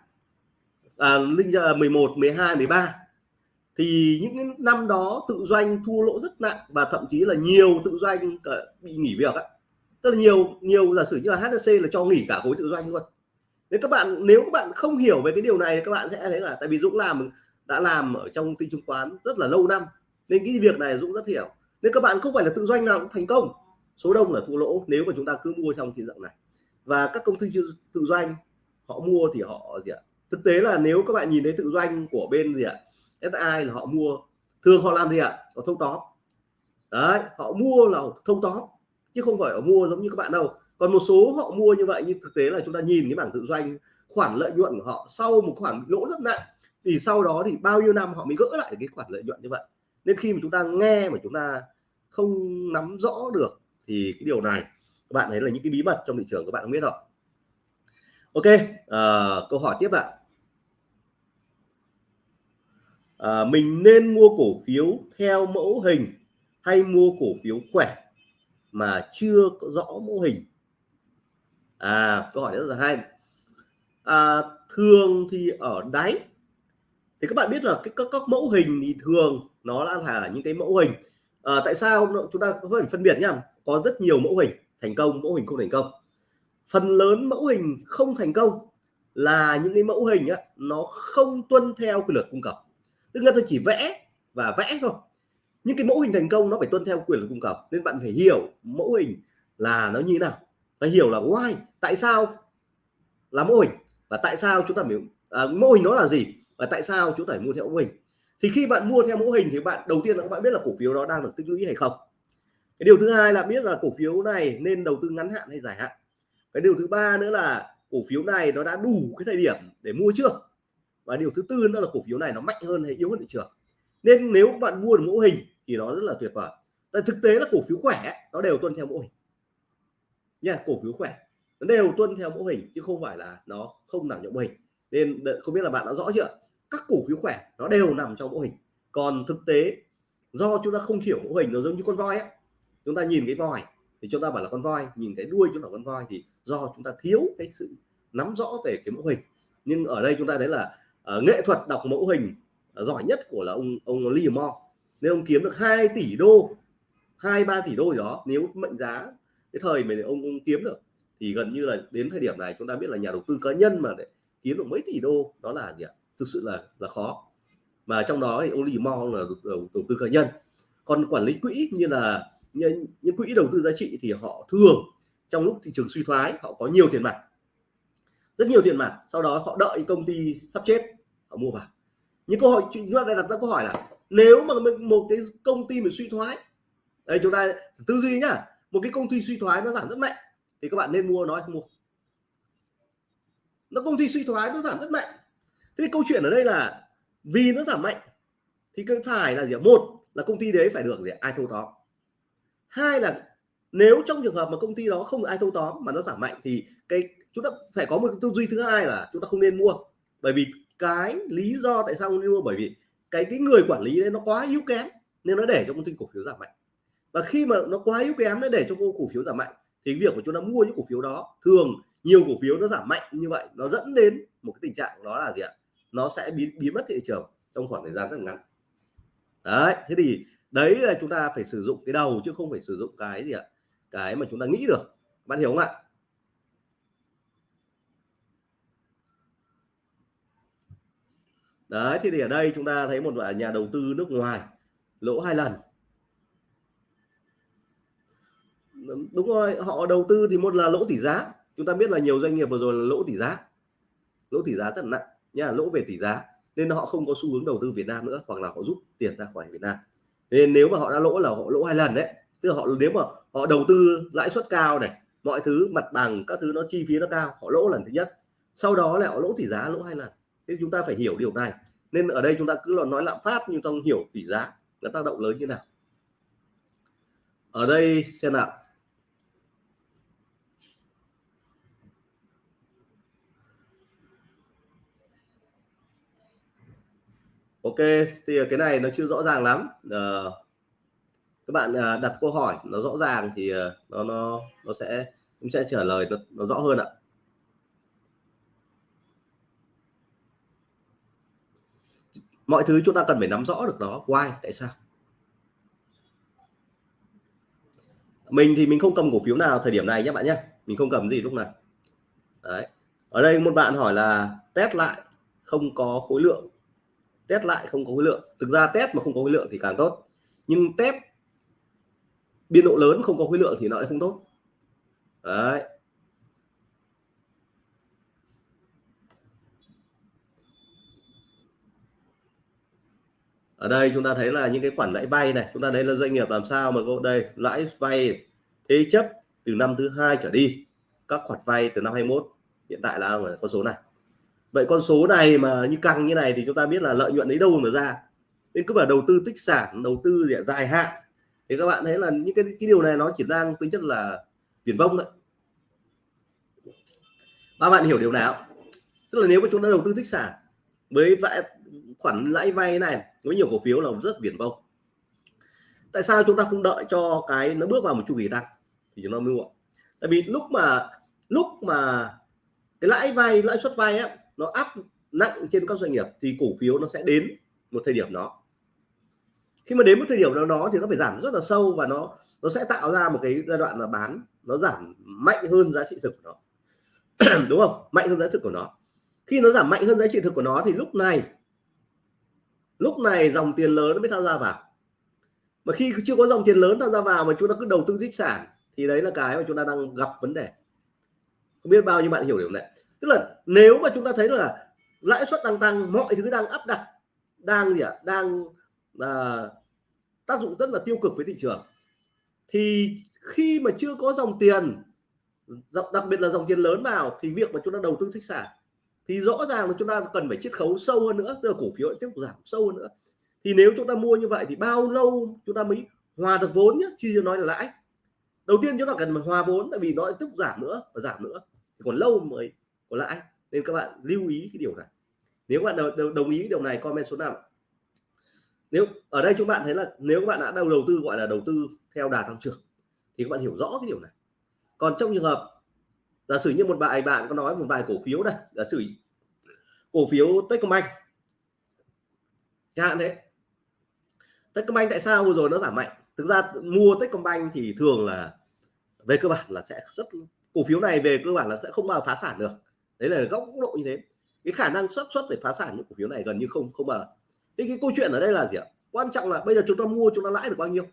à, 11 12 13 thì những năm đó tự doanh thua lỗ rất nặng và thậm chí là nhiều tự doanh bị nghỉ việc á. Tức là nhiều nhiều giả sử như là HSC là cho nghỉ cả khối tự doanh luôn. Nếu các bạn, nếu các bạn không hiểu về cái điều này các bạn sẽ thấy là tại vì Dũng làm, đã làm ở trong tin chứng khoán rất là lâu năm, nên cái việc này Dũng rất hiểu. Nên các bạn không phải là tự doanh nào cũng thành công. Số đông là thua lỗ, nếu mà chúng ta cứ mua trong thị dạng này. Và các công ty tự doanh, họ mua thì họ gì ạ? Thực tế là nếu các bạn nhìn thấy tự doanh của bên gì ạ? SI là họ mua. Thường họ làm gì ạ? Họ thâu tóm. Đấy họ mua là thâu tóm chứ không phải họ mua giống như các bạn đâu. Còn một số họ mua như vậy nhưng thực tế là chúng ta nhìn cái bảng tự doanh khoản lợi nhuận của họ sau một khoản lỗ rất nặng thì sau đó thì bao nhiêu năm họ mới gỡ lại cái khoản lợi nhuận như vậy. Nên khi mà chúng ta nghe mà chúng ta không nắm rõ được thì cái điều này các bạn thấy là những cái bí mật trong thị trường các bạn không biết rồi. Ok à, câu hỏi tiếp ạ. à, Ờ, mình nên mua cổ phiếu theo mẫu hình hay mua cổ phiếu khỏe mà chưa có rõ mẫu hình? À câu hỏi rất là hay. À, thường thì ở đáy. Thì các bạn biết là cái các, các mẫu hình thì thường nó là là những cái mẫu hình. À, tại sao chúng ta phải phân biệt nhá. Có rất nhiều mẫu hình thành công mẫu hình không thành công. Phần lớn mẫu hình không thành công là những cái mẫu hình á, nó không tuân theo quy luật cung cầu tức là tôi chỉ vẽ và vẽ thôi. Những cái mẫu hình thành công nó phải tuân theo quyền lực cung cầu nên bạn phải hiểu mẫu hình là nó như thế nào. Phải hiểu là why? Tại sao là mẫu hình? Và tại sao chúng ta phải à, mẫu hình nó là gì? Và tại sao chúng ta phải mua theo mẫu hình? Thì khi bạn mua theo mẫu hình thì bạn đầu tiên là các bạn biết là cổ phiếu đó đang được tích lũy hay không. Cái điều thứ hai là biết là cổ phiếu này nên đầu tư ngắn hạn hay dài hạn. Cái điều thứ ba nữa là cổ phiếu này nó đã đủ cái thời điểm để mua chưa? Và điều thứ tư nữa là cổ phiếu này nó mạnh hơn hay yếu hơn thị trường. Nên nếu bạn mua được mẫu hình thì nó rất là tuyệt vời. Tại thực tế là cổ phiếu khỏe nó đều tuân theo mẫu hình. Nha, cổ phiếu khỏe. Nó đều tuân theo mẫu hình, chứ không phải là nó không nằm trong mẫu hình. Nên không biết là bạn đã rõ chưa? Các cổ phiếu khỏe nó đều nằm trong mẫu hình. Còn thực tế, do chúng ta không hiểu mẫu hình, nó giống như con voi á. Chúng ta nhìn cái voi thì chúng ta bảo là con voi, nhìn cái đuôi chúng ta con voi thì do chúng ta thiếu cái sự nắm rõ về cái mẫu hình. Nhưng ở đây chúng ta thấy là uh, nghệ thuật đọc mẫu hình uh, giỏi nhất của là ông ông Lee Moore nên ông kiếm được 2 tỷ đô hai ba tỷ đô gì đó nếu mệnh giá cái thời mà ông, ông kiếm được. Thì gần như là đến thời điểm này chúng ta biết là nhà đầu tư cá nhân mà để kiếm được mấy tỷ đô đó là gì ạ? Thực sự là là khó. Mà trong đó thì ông Lee Moore là đầu, đầu tư cá nhân. Còn quản lý quỹ như là những, những quỹ đầu tư giá trị thì họ thường trong lúc thị trường suy thoái họ có nhiều tiền mặt rất nhiều tiền mặt, sau đó họ đợi công ty sắp chết, họ mua vào. Những câu hỏi chúng ta đặt ra câu hỏi là, nếu mà một cái công ty mà suy thoái, đây, chúng ta tư duy nhá, một cái công ty suy thoái nó giảm rất mạnh, thì các bạn nên mua nói không mua. Nó, công ty suy thoái nó giảm rất mạnh. Thế câu chuyện ở đây là, vì nó giảm mạnh, thì cái phải là gì một là công ty đấy phải được gì ai thâu tóm. Hai là, nếu trong trường hợp mà công ty đó không ai thâu tóm mà nó giảm mạnh, thì cái chúng ta phải có một tư duy thứ hai là chúng ta không nên mua. Bởi vì cái lý do tại sao không nên mua, bởi vì cái cái người quản lý đấy nó quá yếu kém nên nó để cho công ty cổ phiếu giảm mạnh. Và khi mà nó quá yếu kém nó để cho cổ phiếu giảm mạnh, thì việc của chúng ta mua những cổ phiếu đó, thường nhiều cổ phiếu nó giảm mạnh như vậy, nó dẫn đến một cái tình trạng đó là gì ạ? Nó sẽ biến biến mất thị trường trong khoảng thời gian rất ngắn. Đấy, thế thì đấy là chúng ta phải sử dụng cái đầu chứ không phải sử dụng cái gì ạ? Cái mà chúng ta nghĩ được. Bạn hiểu không ạ? Đấy thì ở đây chúng ta thấy một nhà đầu tư nước ngoài, lỗ hai lần. Đúng rồi, họ đầu tư thì một là lỗ tỷ giá. Chúng ta biết là nhiều doanh nghiệp vừa rồi là lỗ tỷ giá. Lỗ tỷ giá rất nặng, nha, lỗ về tỷ giá. Nên họ không có xu hướng đầu tư Việt Nam nữa, hoặc là họ rút tiền ra khỏi Việt Nam. Nên nếu mà họ đã lỗ là họ lỗ hai lần đấy. Tức là họ, nếu mà họ đầu tư lãi suất cao này, mọi thứ, mặt bằng, các thứ nó chi phí nó cao, họ lỗ lần thứ nhất. Sau đó lại họ lỗ tỷ giá lỗ hai lần thế chúng ta phải hiểu điều này. Nên ở đây chúng ta cứ nói lạm phát nhưng trong hiểu tỷ giá nó tác động lớn như nào. Ở đây xem nào. Ok thì cái này nó chưa rõ ràng lắm. À, các bạn à, đặt câu hỏi nó rõ ràng thì ờ, nó nó nó sẽ cũng sẽ trả lời nó, nó rõ hơn ạ. Mọi thứ chúng ta cần phải nắm rõ được nó why, tại sao? Mình thì mình không cầm cổ phiếu nào thời điểm này nhé bạn nhé. Mình không cầm gì lúc này. Đấy. Ở đây một bạn hỏi là test lại không có khối lượng. Test lại không có khối lượng. Thực ra test mà không có khối lượng thì càng tốt. Nhưng test biên độ lớn không có khối lượng thì nó lại không tốt. Đấy. Ở đây chúng ta thấy là những cái khoản lãi vay này, chúng ta thấy là doanh nghiệp làm sao mà có đây, lãi vay thế chấp từ năm thứ hai trở đi, các khoản vay từ năm 21 hiện tại là con số này. Vậy con số này mà như căng như này thì chúng ta biết là lợi nhuận lấy đâu mà ra. Nên cứ bảo đầu tư tích sản, đầu tư dài hạn. Thì các bạn thấy là những cái cái điều này nó chỉ đang tính chất là viển vông đấy. Ba bạn hiểu điều nào? Tức là nếu mà chúng ta đầu tư tích sản với vay khoản lãi vay này với nhiều cổ phiếu là rất viển vông. Tại sao chúng ta không đợi cho cái nó bước vào một chu kỳ tăng? Thì chúng ta mua. Tại vì lúc mà lúc mà cái lãi vay, lãi suất vay á, nó áp nặng trên các doanh nghiệp thì cổ phiếu nó sẽ đến một thời điểm đó. Khi mà đến một thời điểm nào đó thì nó phải giảm rất là sâu và nó nó sẽ tạo ra một cái giai đoạn là bán nó giảm mạnh hơn giá trị thực của nó. Đúng không? Mạnh hơn giá trị thực của nó. Khi nó giảm mạnh hơn giá trị thực của nó thì lúc này lúc này dòng tiền lớn nó mới tham gia vào. Mà khi chưa có dòng tiền lớn tham gia vào mà chúng ta cứ đầu tư tích sản thì đấy là cái mà chúng ta đang gặp vấn đề. Không biết bao nhiêu bạn hiểu điều này. Tức là nếu mà chúng ta thấy là lãi suất đang tăng mọi thứ đang áp đặt đang gì ạ? À, đang à, tác dụng rất là tiêu cực với thị trường thì khi mà chưa có dòng tiền đặc biệt là dòng tiền lớn vào thì việc mà chúng ta đầu tư tích sản thì rõ ràng là chúng ta cần phải chiết khấu sâu hơn nữa tức là cổ phiếu tiếp tục giảm sâu hơn nữa. Thì nếu chúng ta mua như vậy thì bao lâu chúng ta mới hòa được vốn nhé chưa nói là lãi. Đầu tiên chúng ta cần phải hòa vốn tại vì nó tiếp tục giảm nữa và giảm nữa. Thì còn lâu mới có lãi. Nên các bạn lưu ý cái điều này. Nếu bạn đồng, đồng ý điều này comment số 5 nếu ở đây chúng bạn thấy là nếu các bạn đã đầu đầu tư gọi là đầu tư theo đà tăng trưởng thì các bạn hiểu rõ cái điều này. Còn trong trường hợp giả sử như một bài bạn có nói một vài cổ phiếu đây, giả sử cổ phiếu Techcombank. Chẳng hạn thế. Techcombank tại sao vừa rồi nó giảm mạnh? Thực ra mua Techcombank thì thường là về cơ bản là sẽ rất, cổ phiếu này về cơ bản là sẽ không bao phá sản được. Đấy là góc độ như thế. Cái khả năng xuất xuất để phá sản những cổ phiếu này gần như không không bao thế cái câu chuyện ở đây là gì ạ? Quan trọng là bây giờ chúng ta mua chúng ta lãi được bao nhiêu?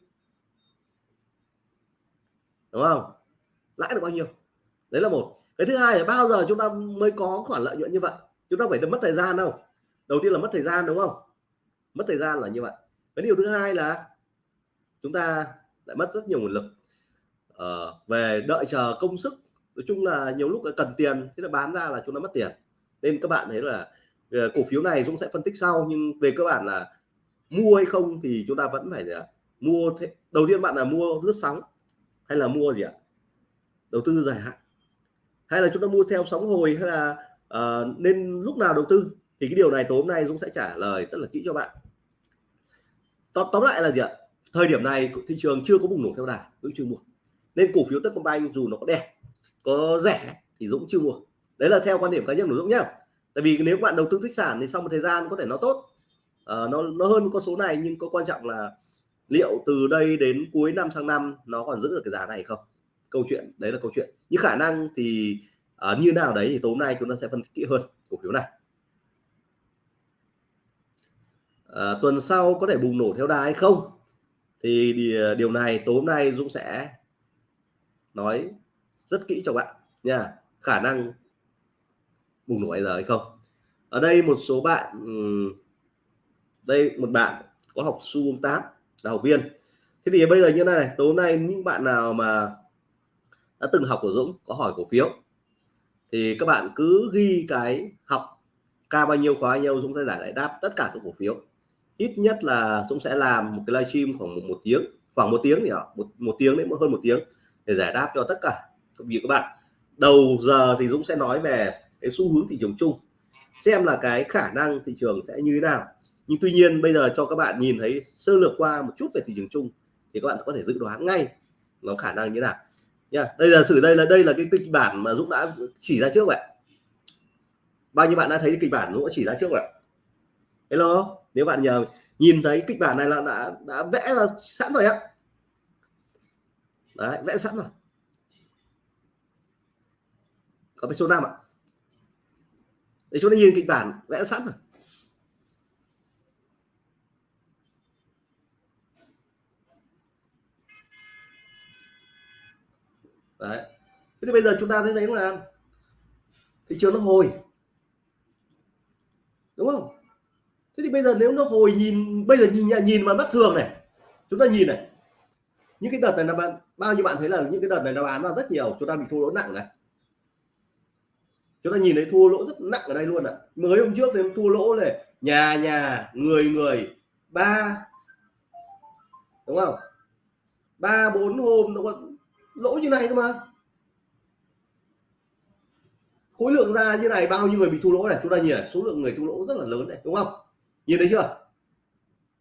Đúng không? Lãi được bao nhiêu? Đấy là một. Cái thứ hai là bao giờ chúng ta mới có khoản lợi nhuận như vậy? Chúng ta phải mất thời gian đâu. Đầu tiên là mất thời gian đúng không? Mất thời gian là như vậy. Cái điều thứ hai là chúng ta lại mất rất nhiều nguồn lực. Uh, về đợi chờ công sức nói chung là nhiều lúc cần tiền thế là bán ra là chúng ta mất tiền. Nên các bạn thấy là ờ, cổ phiếu này Dũng sẽ phân tích sau nhưng về cơ bản là mua hay không thì chúng ta vẫn phải là mua thế, đầu tiên bạn là mua lướt sóng hay là mua gì ạ? Đầu tư dài hạn hay là chúng ta mua theo sóng hồi hay là uh, nên lúc nào đầu tư thì cái điều này tối hôm nay Dũng sẽ trả lời rất là kỹ cho bạn. Tóm, tóm lại là gì ạ? Thời điểm này thị trường chưa có bùng nổ theo đà Dũng chưa mua. Nên cổ phiếu Techcombank dù nó có đẹp có rẻ thì Dũng chưa mua. Đấy là theo quan điểm cá nhân của Dũng nhá. Tại vì nếu bạn đầu tư tích sản thì sau một thời gian có thể nó tốt. Uh, nó nó hơn con số này nhưng có quan trọng là liệu từ đây đến cuối năm sang năm nó còn giữ được cái giá này không? Câu chuyện đấy là câu chuyện. Những khả năng thì uh, như nào đấy thì tối nay chúng ta sẽ phân tích kỹ hơn cổ phiếu này. À, tuần sau có thể bùng nổ theo đà hay không? Thì à, điều này tối nay Dũng sẽ nói rất kỹ cho bạn nha. Khả năng bùng nổ bây giờ hay không? Ở đây một số bạn đây một bạn có học su 8 là học viên. Thế thì bây giờ như thế này tối nay những bạn nào mà đã từng học của Dũng có hỏi cổ phiếu. Thì các bạn cứ ghi cái học ca bao nhiêu khóa bao nhiêu Dũng sẽ giải lại đáp tất cả các cổ phiếu. Ít nhất là Dũng sẽ làm một cái livestream khoảng một, một tiếng khoảng một tiếng thì một một tiếng đến hơn một tiếng để giải đáp cho tất cả các vị các bạn. Đầu giờ thì Dũng sẽ nói về cái xu hướng thị trường chung xem là cái khả năng thị trường sẽ như thế nào. Nhưng tuy nhiên bây giờ cho các bạn nhìn thấy sơ lược qua một chút về thị trường chung thì các bạn có thể dự đoán ngay nó khả năng như thế nào nha, đây là sử đây là đây là cái kịch bản mà Dũng đã chỉ ra trước vậy bao nhiêu bạn đã thấy kịch bản Dũng đã chỉ ra trước vậy hello, nếu bạn nhờ, nhìn thấy kịch bản này là đã đã vẽ ra sẵn rồi ạ. Đấy, vẽ sẵn rồi. Có phải số 5 ạ? Để chúng ta nhìn kịch bản, vẽ sẵn rồi. Đấy. Thế thì bây giờ chúng ta thấy thấy là thị trường nó hồi. Đúng không? Thế thì bây giờ nếu nó hồi nhìn, bây giờ nhìn nhìn mà bất thường này. Chúng ta nhìn này. Những cái đợt này là bạn, bao nhiêu bạn thấy là những cái đợt này nó bán ra rất nhiều, chúng ta bị thua lỗ nặng này. Chúng ta nhìn thấy thua lỗ rất nặng ở đây luôn ạ. À. mới hôm trước thì thua lỗ này, nhà nhà, người người, ba, đúng không? Ba, bốn hôm nó có lỗ như này cơ mà. Khối lượng ra như này, bao nhiêu người bị thua lỗ này? Chúng ta nhìn này, số lượng người thua lỗ rất là lớn này, đúng không? Nhìn thấy chưa?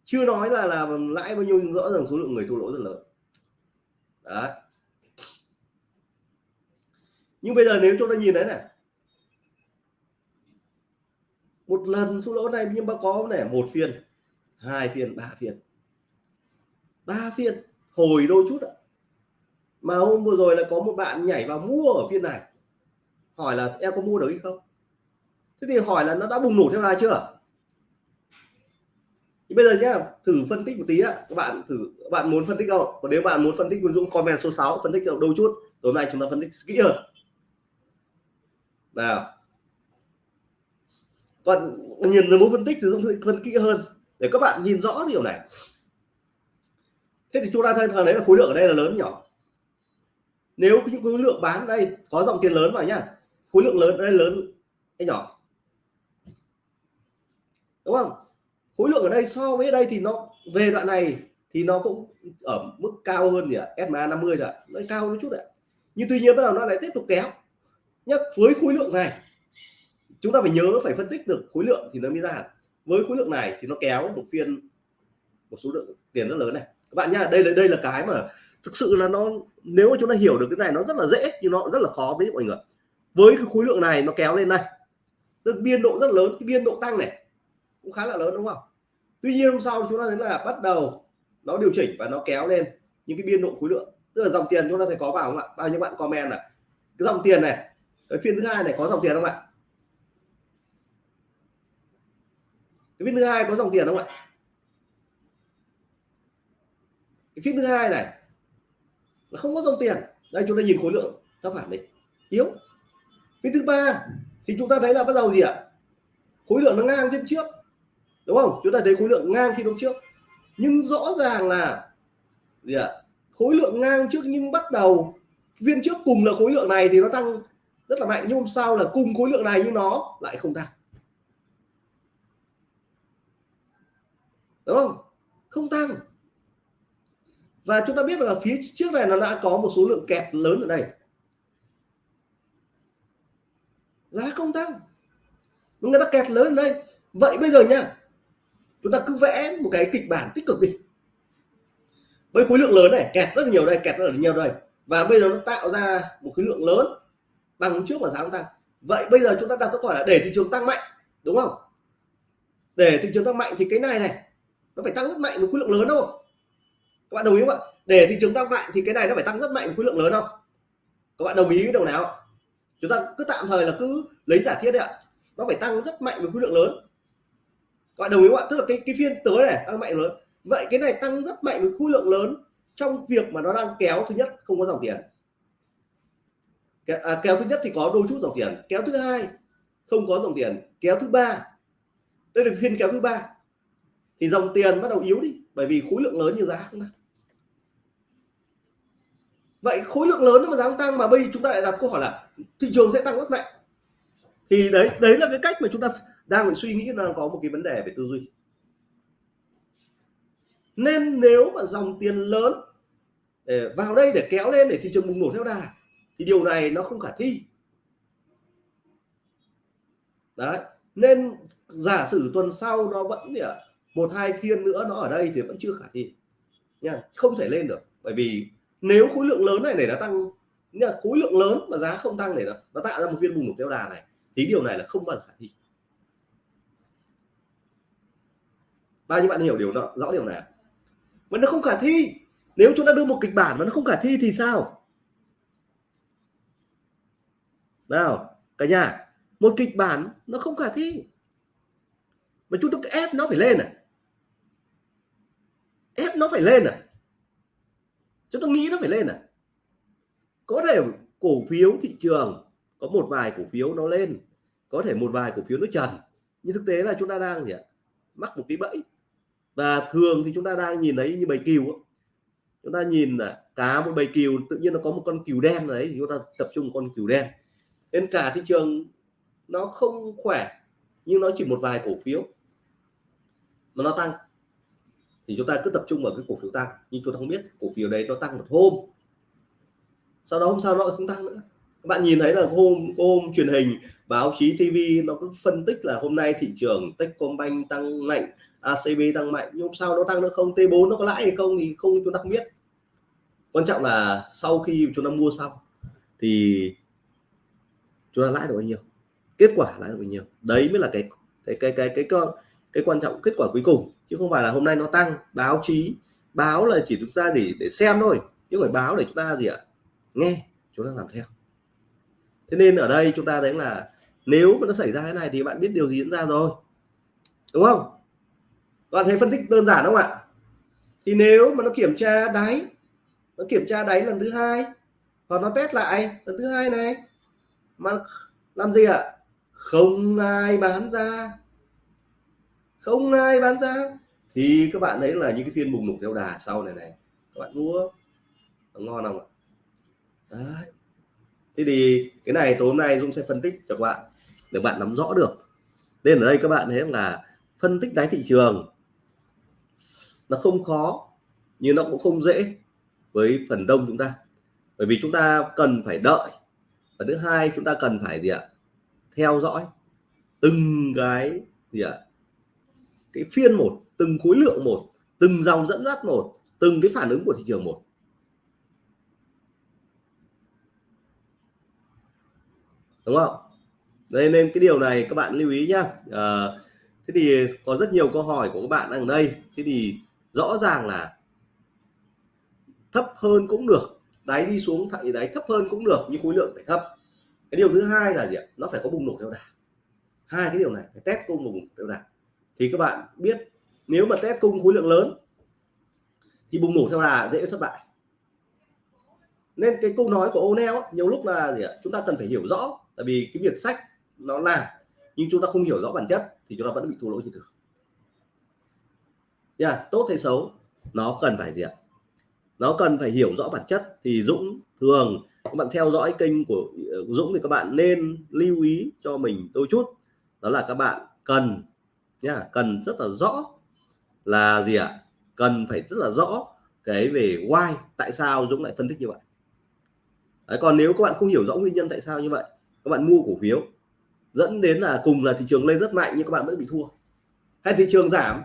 Chưa nói là là lãi bao nhiêu nhưng rõ ràng số lượng người thua lỗ rất lớn. Đấy. Nhưng bây giờ nếu chúng ta nhìn thấy này. Một lần thua lỗ này nhưng mà có này, một phiên, hai phiên, ba phiên. Ba phiên, hồi đôi chút ạ mà hôm vừa rồi là có một bạn nhảy vào mua ở phiên này. Hỏi là, em có mua được hay không? Thế thì hỏi là nó đã bùng nổ theo đà chưa? Thì bây giờ nhá, thử phân tích một tí á các bạn thử, các bạn muốn phân tích không? Còn nếu bạn muốn phân tích Dũng, comment số 6 phân tích đôi chút. Tối nay chúng ta phân tích kỹ hơn. Nào. Còn nhìn muốn phân tích thì Dũng phân kỹ hơn. Để các bạn nhìn rõ điều này. Thế thì chúng ta thấy thời đấy là khối lượng ở đây là lớn nhỏ nếu những khối lượng bán đây, có dòng tiền lớn vào nhá. Khối lượng lớn, đây lớn hay nhỏ. Đúng không? Khối lượng ở đây so với đây thì nó, về đoạn này thì nó cũng ở mức cao hơn gì ạ? SMA 50 rồi nó cao một chút ạ. Nhưng tuy nhiên bắt đầu nó lại tiếp tục kéo. Nhắc với khối lượng này, chúng ta phải nhớ phải phân tích được khối lượng thì nó mới ra với khối lượng này thì nó kéo một phiên một số lượng tiền rất lớn này. Các bạn nhá, đây là đây là cái mà thực sự là nó, nếu mà chúng ta hiểu được cái này, nó rất là dễ, nhưng nó rất là khó với mọi người. Với cái khối lượng này nó kéo lên đây. Tức biên độ rất lớn, cái biên độ tăng này cũng khá là lớn, đúng không? Tuy nhiên hôm sau chúng ta thấy là bắt đầu nó điều chỉnh và nó kéo lên những cái biên độ khối lượng. Tức là dòng tiền chúng ta thấy có vào không ạ? Bao nhiêu bạn comment là cái dòng tiền này, cái phiên thứ hai này có dòng tiền không ạ? Cái phiên thứ hai có dòng tiền không ạ? Cái phiên thứ hai này là không có dòng tiền. Đây, chúng ta nhìn khối lượng. Thấp phản đi. Yếu. Phiên thứ ba thì chúng ta thấy là bắt đầu gì ạ? Khối lượng nó ngang phiên trước. Đúng không? Chúng ta thấy khối lượng ngang phiên hôm trước. Nhưng rõ ràng là gì ạ? Khối lượng ngang trước nhưng bắt đầu phiên trước cùng là khối lượng này thì nó tăng rất là mạnh. Nhưng hôm sau là cùng khối lượng này nhưng nó lại không tăng. Đúng không? Không tăng và chúng ta biết là phía trước này nó đã có một số lượng kẹt lớn ở đây. Giá không tăng. Người ta kẹt lớn ở đây. Vậy bây giờ nhá chúng ta cứ vẽ một cái kịch bản tích cực đi. Với khối lượng lớn này, kẹt rất là nhiều đây, kẹt rất là nhiều đây. Và bây giờ nó tạo ra một khối lượng lớn bằng trước mà giá không tăng. Vậy bây giờ chúng ta đặt câu hỏi là để thị trường tăng mạnh, đúng không? Để thị trường tăng mạnh thì cái này này, nó phải tăng rất mạnh với khối lượng lớn không các bạn đồng ý không ạ? Để thị trường tăng mạnh thì cái này nó phải tăng rất mạnh với khối lượng lớn không? Các bạn đồng ý với đầu nào chúng ta cứ tạm thời là cứ lấy giả thiết đấy ạ. Nó phải tăng rất mạnh với khối lượng lớn. Các bạn đồng ý không ạ? Tức là cái cái phiên tới này tăng mạnh lớn. Vậy cái này tăng rất mạnh với khối lượng lớn trong việc mà nó đang kéo thứ nhất không có dòng tiền. À, kéo thứ nhất thì có đôi chút dòng tiền. Kéo thứ hai không có dòng tiền. Kéo thứ ba. Đây là phiên kéo thứ ba. Thì dòng tiền bắt đầu yếu đi bởi vì khối lượng lớn như giá không tăng vậy khối lượng lớn mà giá không tăng mà bây chúng ta lại đặt câu hỏi là thị trường sẽ tăng rất mạnh. Thì đấy đấy là cái cách mà chúng ta đang phải suy nghĩ là có một cái vấn đề về tư duy. Nên nếu mà dòng tiền lớn để vào đây để kéo lên để thị trường bùng nổ theo đà, thì điều này nó không khả thi. Đấy, nên giả sử tuần sau nó vẫn gì ạ? Một hai phiên nữa nó ở đây thì vẫn chưa khả thi. Nha không thể lên được. Bởi vì nếu khối lượng lớn này để nó tăng nha khối lượng lớn mà giá không tăng để nó, nó tạo ra một phiên bùng nổ theo đà này thì điều này là không bao giờ khả thi. Bao nhiêu bạn hiểu điều đó rõ điều này mà nó không khả thi. Nếu chúng ta đưa một kịch bản mà nó không khả thi thì sao? Nào cả nhà một kịch bản nó không khả thi. Mà chúng ta ép nó phải lên à? Nó phải lên à? Chúng ta nghĩ nó phải lên à? Có thể cổ phiếu thị trường có một vài cổ phiếu nó lên, có thể một vài cổ phiếu nó trần. Nhưng thực tế là chúng ta đang gì ạ? Mắc một cái bẫy. Và thường thì chúng ta đang nhìn thấy như bầy cừu chúng ta nhìn là cá một bầy cừu, tự nhiên nó có một con cừu đen đấy, thì chúng ta tập trung con cừu đen. Nên cả thị trường nó không khỏe, nhưng nó chỉ một vài cổ phiếu mà nó tăng thì chúng ta cứ tập trung vào cái cổ phiếu tăng. Nhưng chúng ta không biết cổ phiếu đấy nó tăng một hôm. Sau đó hôm sau nó không tăng nữa. Các bạn nhìn thấy là hôm hôm truyền hình báo chí TV nó cứ phân tích là hôm nay thị trường Techcombank tăng mạnh ACB tăng mạnh nhưng hôm sau nó tăng nữa không? T4 nó có lãi hay không thì không chúng ta không biết. Quan trọng là sau khi chúng ta mua xong thì chúng ta lãi được bao nhiêu? Kết quả lãi được bao nhiêu? Đấy mới là cái cái cái cái cái cái, cái quan trọng kết quả cuối cùng, chứ không phải là hôm nay nó tăng, báo chí, báo là chỉ chúng ta để để xem thôi, chứ phải báo để chúng ta gì ạ, nghe, chúng ta làm theo. Thế nên ở đây chúng ta thấy là nếu mà nó xảy ra thế này thì bạn biết điều gì diễn ra rồi, đúng không? Bạn thấy phân tích đơn giản không ạ? Thì nếu mà nó kiểm tra đáy, nó kiểm tra đáy lần thứ hai, hoặc nó test lại lần thứ hai này, mà làm gì ạ? Không ai bán ra không ai bán ra thì các bạn thấy là những cái phiên bùng nổ theo đà sau này này, các bạn mua ngon không ạ? Đấy. Thế thì cái này tối hôm nay dung sẽ phân tích cho các bạn, để bạn nắm rõ được. Nên ở đây các bạn thấy là phân tích đáy thị trường, nó không khó, nhưng nó cũng không dễ với phần đông chúng ta. Bởi vì chúng ta cần phải đợi. Và thứ hai, chúng ta cần phải gì ạ? Theo dõi từng cái gì ạ? Cái phiên một từng khối lượng một từng dòng dẫn dắt một từng cái phản ứng của thị trường một. Đúng không? Đây nên cái điều này các bạn lưu ý nhá. À, thế thì có rất nhiều câu hỏi của các bạn ở đây. Thế thì rõ ràng là thấp hơn cũng được đáy đi xuống thẳng đáy thấp hơn cũng được nhưng khối lượng phải thấp. Cái điều thứ hai là gì ạ? Nó phải có bùng nổ theo đà. Hai cái điều này phải test cung và bùng theo đà thì các bạn biết nếu mà test cung khối lượng lớn thì bùng nổ theo đà dễ thất bại. Nên cái câu nói của O'Neil nhiều lúc là gì ạ? chúng ta cần phải hiểu rõ tại vì cái việc sách nó làm nhưng chúng ta không hiểu rõ bản chất thì chúng ta vẫn bị thua lỗ trên thường yeah, tốt hay xấu nó cần phải gì ạ? Nó cần phải hiểu rõ bản chất. Thì Dũng thường các bạn theo dõi kênh của ờ, Dũng thì các bạn nên lưu ý cho mình đôi chút. Đó là các bạn cần nha cần rất là rõ là gì ạ? Cần phải rất là rõ cái về why tại sao Dũng lại phân tích như vậy. Đấy, còn nếu các bạn không hiểu rõ nguyên nhân tại sao như vậy các bạn mua cổ phiếu dẫn đến là cùng là thị trường lên rất mạnh nhưng các bạn vẫn bị thua. Hay thị trường giảm?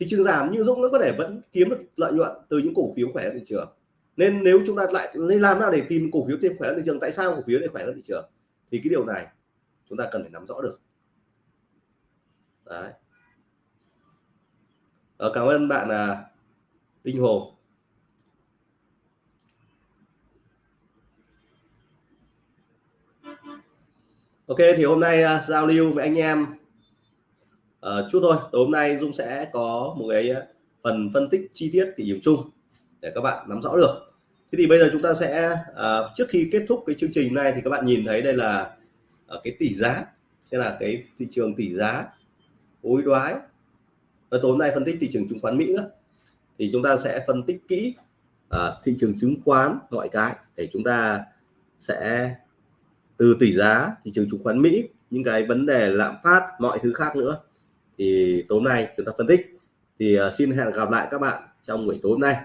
Thị trường giảm như Dũng nó có thể vẫn kiếm được lợi nhuận từ những cổ phiếu khỏe thị trường. Nên nếu chúng ta lại làm nào để tìm cổ phiếu thêm khỏe thị trường tại sao cổ phiếu lại khỏe hơn thị trường? Thì cái điều này chúng ta cần phải nắm rõ được. Đấy. Ờ, cảm ơn bạn là Đinh Hồ. Ok thì hôm nay uh, giao lưu với anh em. Uh, chút thôi tối hôm nay Dung sẽ có một cái à, phần phân tích chi tiết thị trường chung để các bạn nắm rõ được. Thế thì bây giờ chúng ta sẽ uh, trước khi kết thúc cái chương trình này thì các bạn nhìn thấy đây là uh, cái tỷ giá sẽ là cái thị trường tỷ giá hối đoái. Ờ, Và tối nay phân tích thị trường chứng khoán Mỹ nữa. Thì chúng ta sẽ phân tích kỹ à, thị trường chứng khoán mọi cái để chúng ta sẽ từ tỷ giá thị trường chứng khoán Mỹ những cái vấn đề lạm phát mọi thứ khác nữa. Thì tối nay chúng ta phân tích. Thì à, xin hẹn gặp lại các bạn trong buổi tối hôm nay.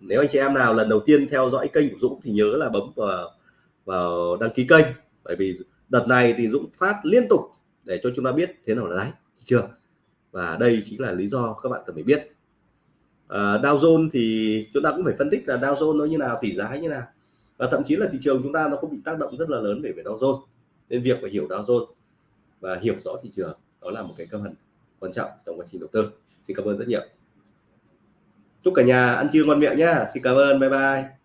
Nếu anh chị em nào lần đầu tiên theo dõi kênh của Dũng thì nhớ là bấm vào vào đăng ký kênh. Bởi vì đợt này thì Dũng phát liên tục để cho chúng ta biết thế nào là đáy thị trường và đây chính là lý do các bạn cần phải biết. À, Dow Jones thì chúng ta cũng phải phân tích là Dow Jones nó như nào tỷ giá như nào. Và thậm chí là thị trường chúng ta nó cũng bị tác động rất là lớn về về Dow Jones. Nên việc phải hiểu Dow Jones và hiểu rõ thị trường đó là một cái cơ phần quan trọng trong quá trình đầu tư. Xin cảm ơn rất nhiều. Chúc cả nhà ăn trưa ngon miệng nhá. Xin cảm ơn. Bye bye.